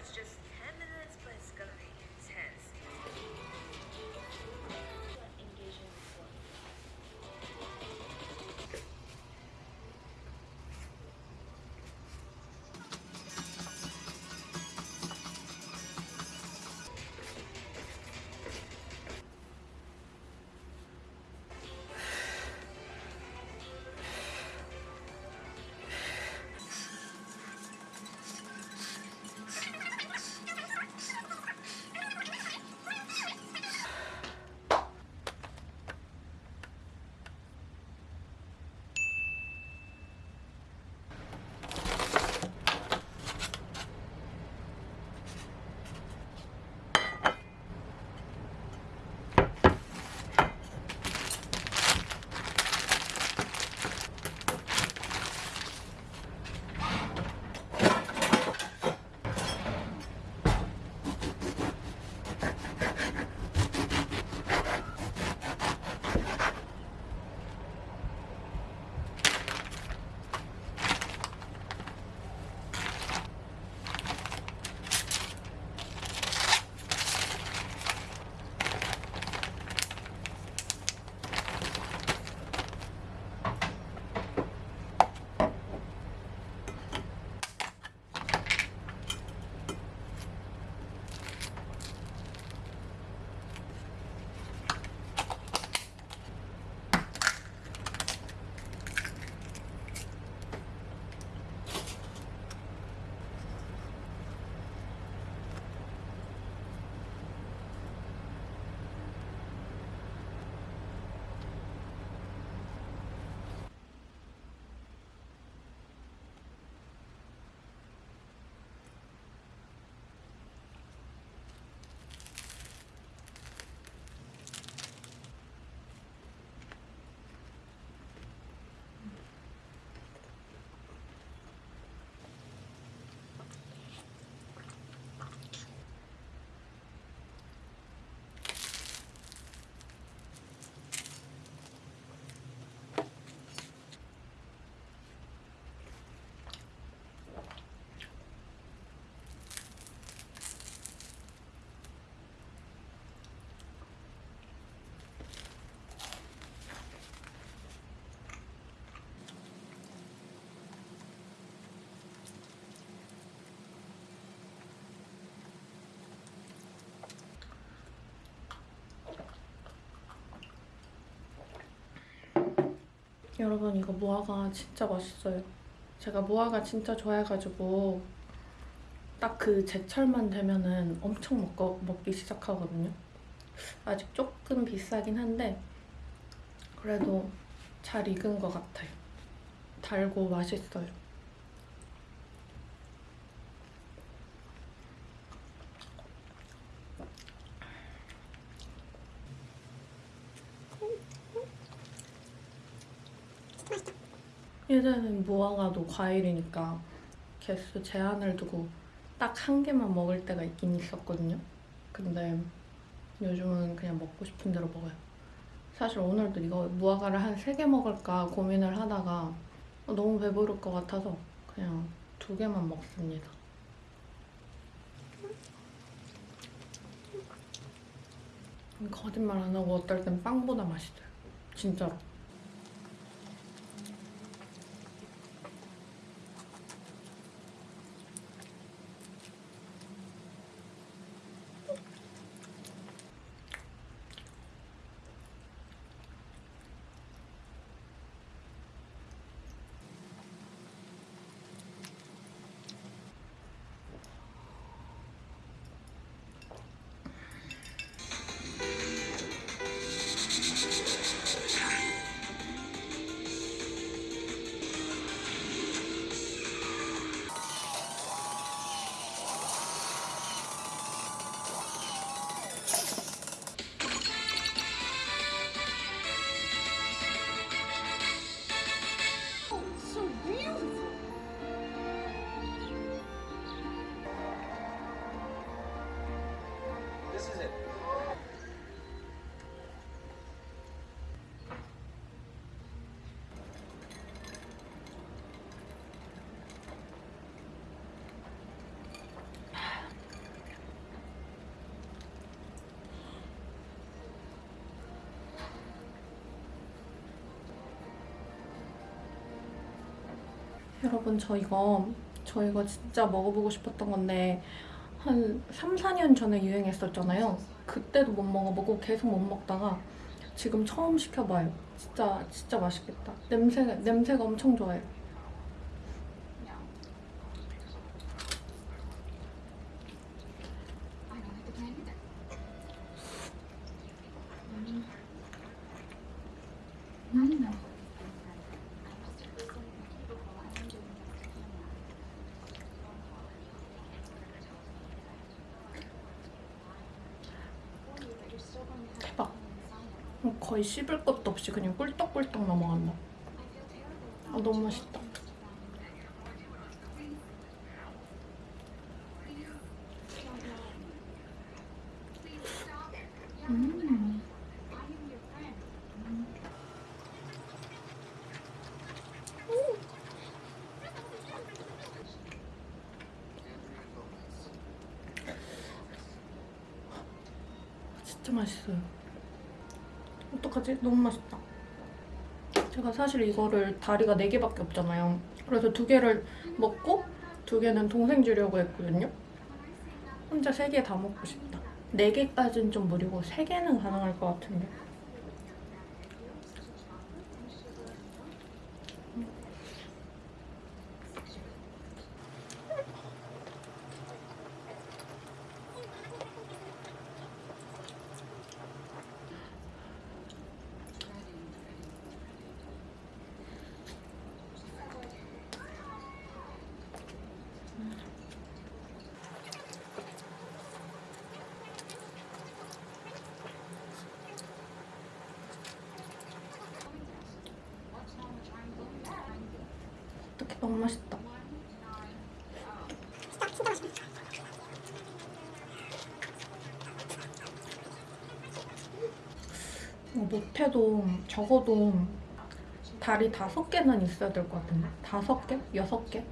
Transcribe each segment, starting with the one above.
it's just 여러분 이거 무화과 진짜 맛있어요. 제가 무화과 진짜 좋아해가지고 딱 그 제철만 되면은 엄청 먹고, 먹기 시작하거든요. 아직 조금 비싸긴 한데 그래도 잘 익은 것 같아요. 달고 맛있어요. 예전엔 무화과도 과일이니까 개수 제한을 두고 딱 한 개만 먹을 때가 있긴 있었거든요. 근데 요즘은 그냥 먹고 싶은 대로 먹어요. 사실 오늘도 이거 무화과를 한 세 개 먹을까 고민을 하다가 너무 배부를 것 같아서 그냥 두 개만 먹습니다. 거짓말 안 하고 어떨 땐 빵보다 맛있어요. 진짜로. 여러분 저 이거 저 이거 진짜 먹어보고 싶었던 건데 한 3, 4년 전에 유행했었잖아요. 그때도 못 먹어보고 계속 못 먹다가 지금 처음 시켜봐요. 진짜 진짜 맛있겠다. 냄새 냄새가 엄청 좋아요. 거의 씹을 것도 없이 그냥 꿀떡꿀떡 넘어간다. 아 너무 맛있다. 음. 진짜 맛있어요. 어떡하지? 너무 맛있다. 제가 사실 이거를 다리가 4개밖에 없잖아요. 그래서 두 개를 먹고 두 개는 동생 주려고 했거든요. 혼자 세개다 먹고 싶다. 4개까지는 좀 무리고 3개는 가능할 것 같은데. 너무 맛있다. 어, 못해도 적어도 다리 다섯 개는 있어야 될 것 같은데 다섯 개? 여섯 개?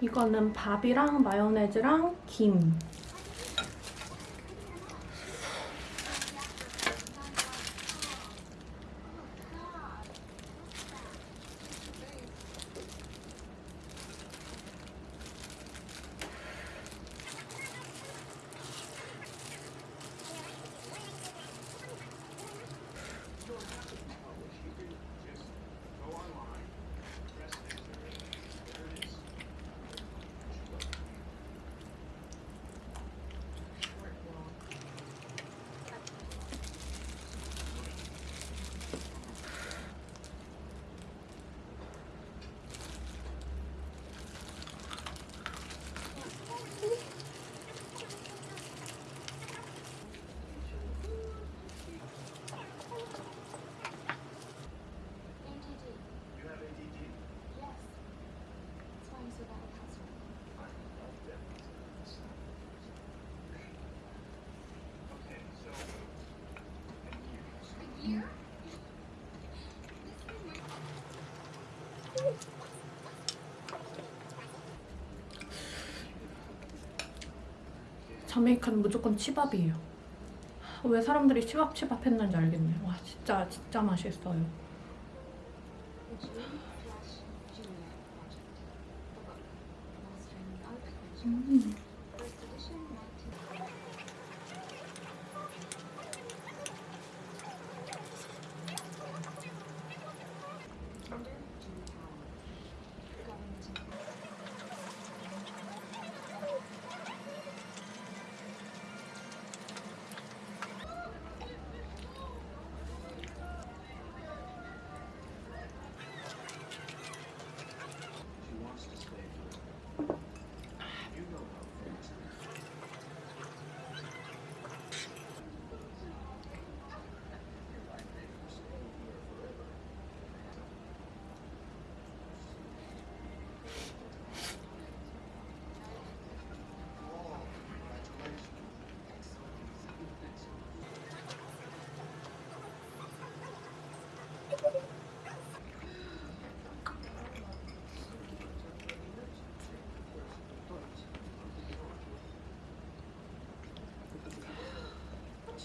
이거는 밥이랑 마요네즈랑 김 자메이카는 무조건 치밥이에요. 왜 사람들이 치밥 치밥 했는지 알겠네. 와 진짜 진짜 맛있어요.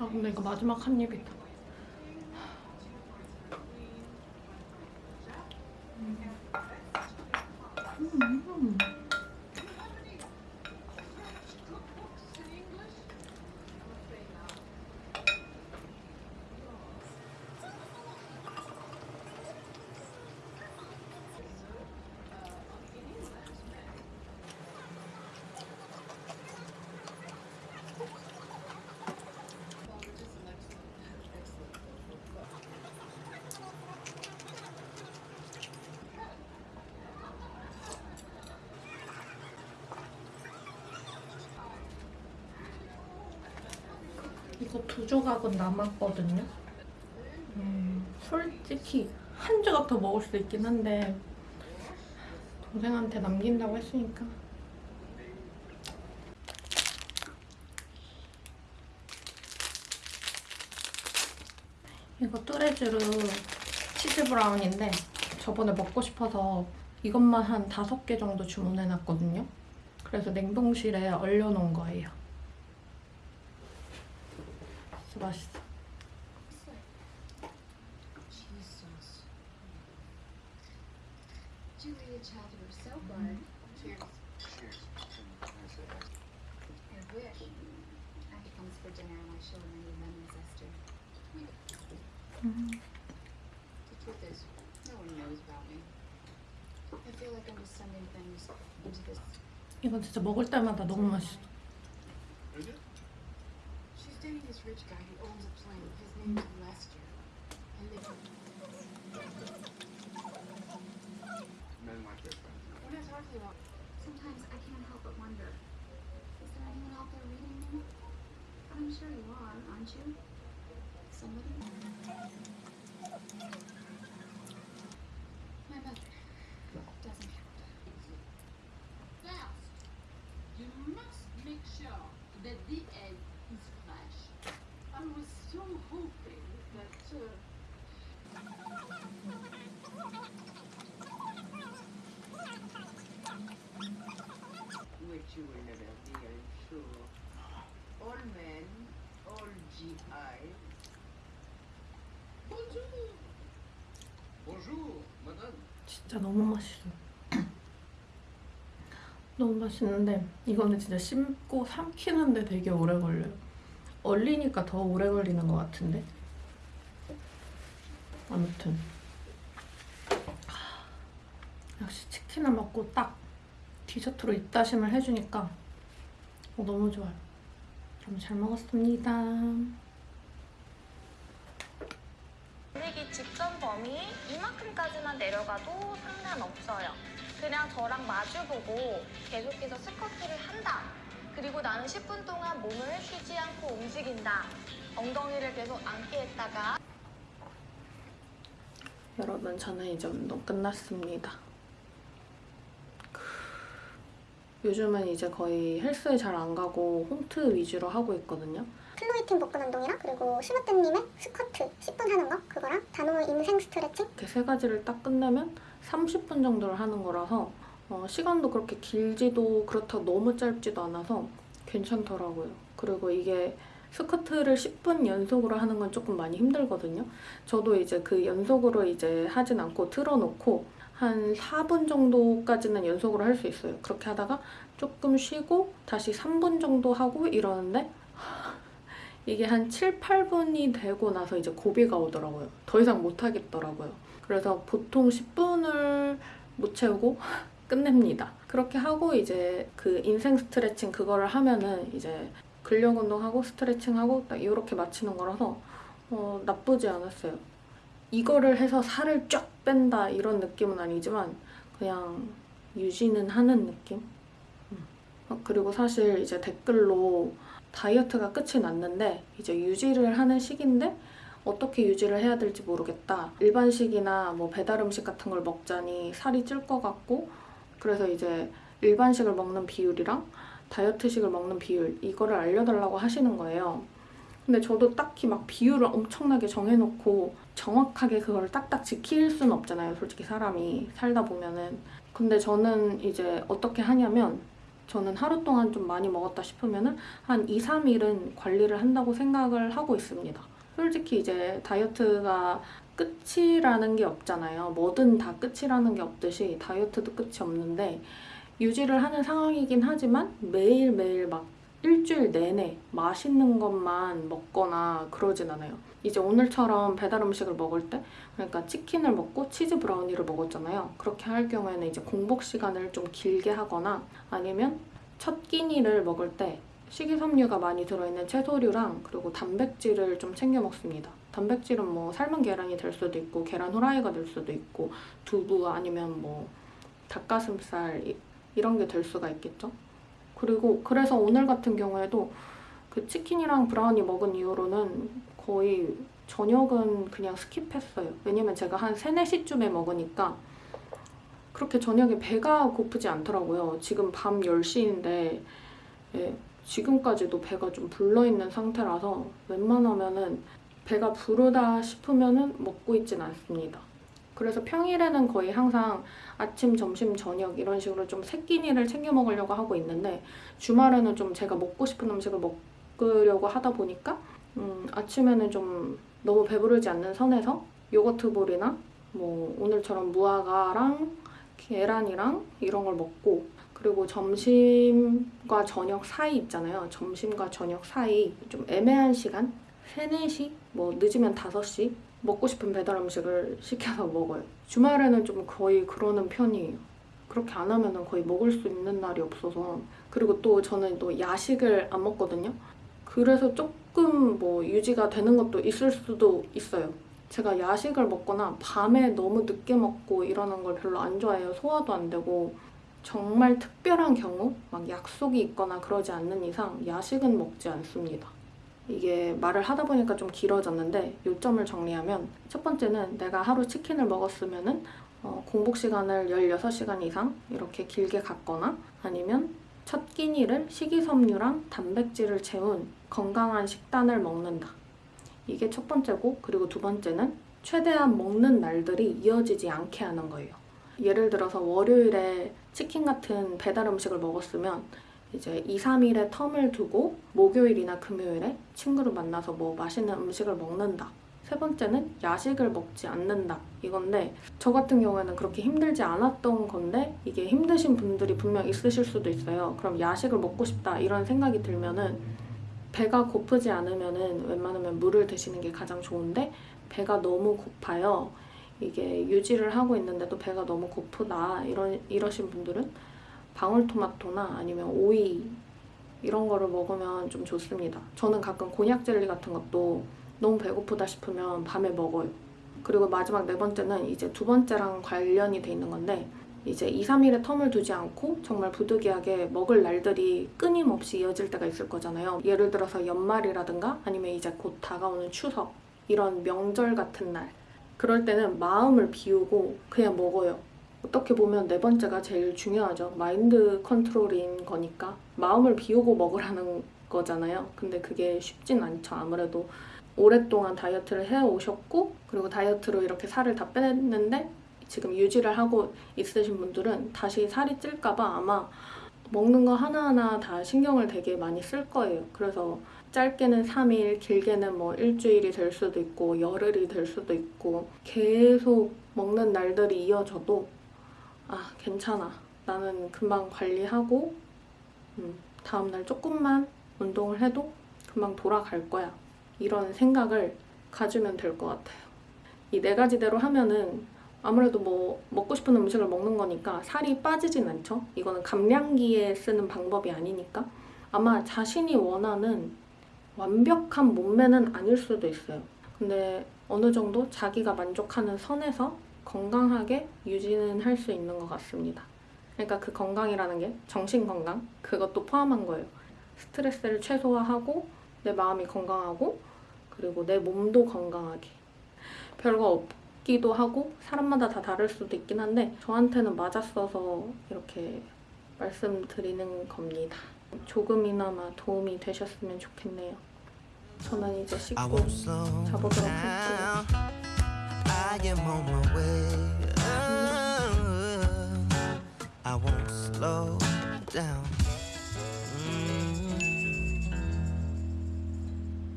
아 근데 이거 마지막 한 입이다. 음. 이거 두 조각은 남았거든요. 음, 솔직히 한 조각 더 먹을 수 있긴 한데 동생한테 남긴다고 했으니까 이거 뚜레쥬르 치즈 브라운인데 저번에 먹고 싶어서 이것만 한 다섯 개 정도 주문해놨거든요. 그래서 냉동실에 얼려놓은 거예요. 맛있어. Jesus. Julia Child, you were so good. Cheers. Cheers. And I said, I wish. After comes for dinner, I want to show her my new lemon zester. The truth is, no one knows about me. I feel like I'm just sending things into this. 이건 진짜 먹을 때마다 너무 맛있어. Is it? Dating this rich guy who owns a plane. His name's Lester. And they Men like their friends. What are you talking about? Sometimes I can't help but wonder. Is there anyone out there reading me? I'm sure you are, aren't you? Somebody? 진짜 너무 맛있어. 너무 맛있는데 이거는 진짜 씹고 삼키는데 되게 오래 걸려요. 얼리니까 더 오래 걸리는 것 같은데. 아무튼 역시 치킨을 먹고 딱 디저트로 입다심을 해주니까 어, 너무 좋아요. 그럼 잘 먹었습니다. 보내기 직전 범위 이만큼까지만 내려가도 상관없어요. 그냥 저랑 마주보고 계속해서 스쿼트를 한다. 그리고 나는 10분 동안 몸을 쉬지 않고 움직인다. 엉덩이를 계속 앉게 했다가 여러분 저는 이제 운동 끝났습니다. 요즘은 이제 거의 헬스에 잘 안 가고 홈트 위주로 하고 있거든요. 클로이팅 복근 운동이랑 그리고 슈바템님의 스쿼트 10분 하는 거 그거랑 다노 인생 스트레칭 이렇게 세 가지를 딱 끝내면 30분 정도를 하는 거라서 어, 시간도 그렇게 길지도 그렇다고 너무 짧지도 않아서 괜찮더라고요. 그리고 이게 스쿼트를 10분 연속으로 하는 건 조금 많이 힘들거든요. 저도 이제 그 연속으로 이제 하진 않고 틀어놓고 한 4분 정도까지는 연속으로 할 수 있어요. 그렇게 하다가 조금 쉬고 다시 3분 정도 하고 이러는데 이게 한 7, 8분이 되고 나서 이제 고비가 오더라고요. 더 이상 못 하겠더라고요. 그래서 보통 10분을 못 채우고 끝냅니다. 그렇게 하고 이제 그 인생 스트레칭 그거를 하면은 이제 근력 운동하고 스트레칭하고 딱 이렇게 마치는 거라서 어, 나쁘지 않았어요. 이거를 해서 살을 쫙 뺀다 이런 느낌은 아니지만 그냥 유지는 하는 느낌? 음. 어, 그리고 사실 이제 댓글로 다이어트가 끝이 났는데 이제 유지를 하는 시기인데 어떻게 유지를 해야 될지 모르겠다. 일반식이나 뭐 배달 음식 같은 걸 먹자니 살이 찔 것 같고 그래서 이제 일반식을 먹는 비율이랑 다이어트식을 먹는 비율 이거를 알려달라고 하시는 거예요. 근데 저도 딱히 막 비율을 엄청나게 정해놓고 정확하게 그걸 딱딱 지킬 수는 없잖아요. 솔직히 사람이 살다 보면은. 근데 저는 이제 어떻게 하냐면 저는 하루 동안 좀 많이 먹었다 싶으면은 한 2, 3일은 관리를 한다고 생각을 하고 있습니다. 솔직히 이제 다이어트가 끝이라는 게 없잖아요. 뭐든 다 끝이라는 게 없듯이 다이어트도 끝이 없는데 유지를 하는 상황이긴 하지만 매일매일 막 일주일 내내 맛있는 것만 먹거나 그러진 않아요. 이제 오늘처럼 배달 음식을 먹을 때 그러니까 치킨을 먹고 치즈 브라우니를 먹었잖아요. 그렇게 할 경우에는 이제 공복 시간을 좀 길게 하거나 아니면 첫 끼니를 먹을 때 식이섬유가 많이 들어있는 채소류랑 그리고 단백질을 좀 챙겨 먹습니다. 단백질은 뭐 삶은 계란이 될 수도 있고 계란 후라이가 될 수도 있고 두부 아니면 뭐 닭가슴살 이- 이런 게 될 수가 있겠죠. 그리고 그래서 오늘 같은 경우에도 그 치킨이랑 브라우니 먹은 이후로는 거의 저녁은 그냥 스킵했어요. 왜냐면 제가 한 3, 4시쯤에 먹으니까 그렇게 저녁에 배가 고프지 않더라고요. 지금 밤 10시인데 예, 지금까지도 배가 좀 불러있는 상태라서 웬만하면은 배가 부르다 싶으면은 먹고 있진 않습니다. 그래서 평일에는 거의 항상 아침, 점심, 저녁 이런 식으로 좀세 끼니를 챙겨 먹으려고 하고 있는데 주말에는 좀 제가 먹고 싶은 음식을 먹으려고 하다 보니까 음, 아침에는 좀 너무 배부르지 않는 선에서 요거트 볼이나 뭐 오늘처럼 무화과랑 계란이랑 이런 걸 먹고 그리고 점심과 저녁 사이 있잖아요. 점심과 저녁 사이 좀 애매한 시간? 3, 4시? 뭐 늦으면 5시? 먹고 싶은 배달 음식을 시켜서 먹어요. 주말에는 좀 거의 그러는 편이에요. 그렇게 안 하면은 거의 먹을 수 있는 날이 없어서. 그리고 또 저는 또 야식을 안 먹거든요. 그래서 조금 뭐 유지가 되는 것도 있을 수도 있어요. 제가 야식을 먹거나 밤에 너무 늦게 먹고 이러는 걸 별로 안 좋아해요. 소화도 안 되고. 정말 특별한 경우, 막 약속이 있거나 그러지 않는 이상 야식은 먹지 않습니다. 이게 말을 하다 보니까 좀 길어졌는데 요점을 정리하면 첫 번째는 내가 하루 치킨을 먹었으면 은 어, 공복 시간을 16시간 이상 이렇게 길게 갔거나 아니면 첫 끼니를 식이섬유랑 단백질을 채운 건강한 식단을 먹는다. 이게 첫 번째고 그리고 두 번째는 최대한 먹는 날들이 이어지지 않게 하는 거예요. 예를 들어서 월요일에 치킨 같은 배달 음식을 먹었으면 이제 2, 3일의 텀을 두고 목요일이나 금요일에 친구를 만나서 뭐 맛있는 음식을 먹는다. 세 번째는 야식을 먹지 않는다. 이건데 저 같은 경우에는 그렇게 힘들지 않았던 건데 이게 힘드신 분들이 분명 있으실 수도 있어요. 그럼 야식을 먹고 싶다 이런 생각이 들면은 배가 고프지 않으면은 웬만하면 물을 드시는 게 가장 좋은데 배가 너무 고파요. 이게 유지를 하고 있는데도 배가 너무 고프다 이런 이러신 분들은 방울토마토나 아니면 오이 이런 거를 먹으면 좀 좋습니다. 저는 가끔 곤약 젤리 같은 것도 너무 배고프다 싶으면 밤에 먹어요. 그리고 마지막 네 번째는 이제 두 번째랑 관련이 돼 있는 건데 이제 2, 3일의 텀을 두지 않고 정말 부득이하게 먹을 날들이 끊임없이 이어질 때가 있을 거잖아요. 예를 들어서 연말이라든가 아니면 이제 곧 다가오는 추석 이런 명절 같은 날 그럴 때는 마음을 비우고 그냥 먹어요. 어떻게 보면 네 번째가 제일 중요하죠. 마인드 컨트롤인 거니까 마음을 비우고 먹으라는 거잖아요. 근데 그게 쉽진 않죠. 아무래도 오랫동안 다이어트를 해오셨고 그리고 다이어트로 이렇게 살을 다 빼냈는데 지금 유지를 하고 있으신 분들은 다시 살이 찔까봐 아마 먹는 거 하나하나 다 신경을 되게 많이 쓸 거예요. 그래서 짧게는 3일, 길게는 뭐 일주일이 될 수도 있고 열흘이 될 수도 있고 계속 먹는 날들이 이어져도 아 괜찮아. 나는 금방 관리하고 음, 다음날 조금만 운동을 해도 금방 돌아갈 거야. 이런 생각을 가지면 될 것 같아요. 이 네 가지대로 하면은 아무래도 뭐 먹고 싶은 음식을 먹는 거니까 살이 빠지진 않죠. 이거는 감량기에 쓰는 방법이 아니니까 아마 자신이 원하는 완벽한 몸매는 아닐 수도 있어요. 근데 어느 정도 자기가 만족하는 선에서 건강하게 유지는 할 수 있는 것 같습니다. 그러니까 그 건강이라는 게 정신 건강 그것도 포함한 거예요. 스트레스를 최소화하고 내 마음이 건강하고 그리고 내 몸도 건강하게 별거 없기도 하고 사람마다 다 다를 수도 있긴 한데 저한테는 맞았어서 이렇게 말씀드리는 겁니다. 조금이나마 도움이 되셨으면 좋겠네요. 저는 이제 씻고 자보도록. 할게요.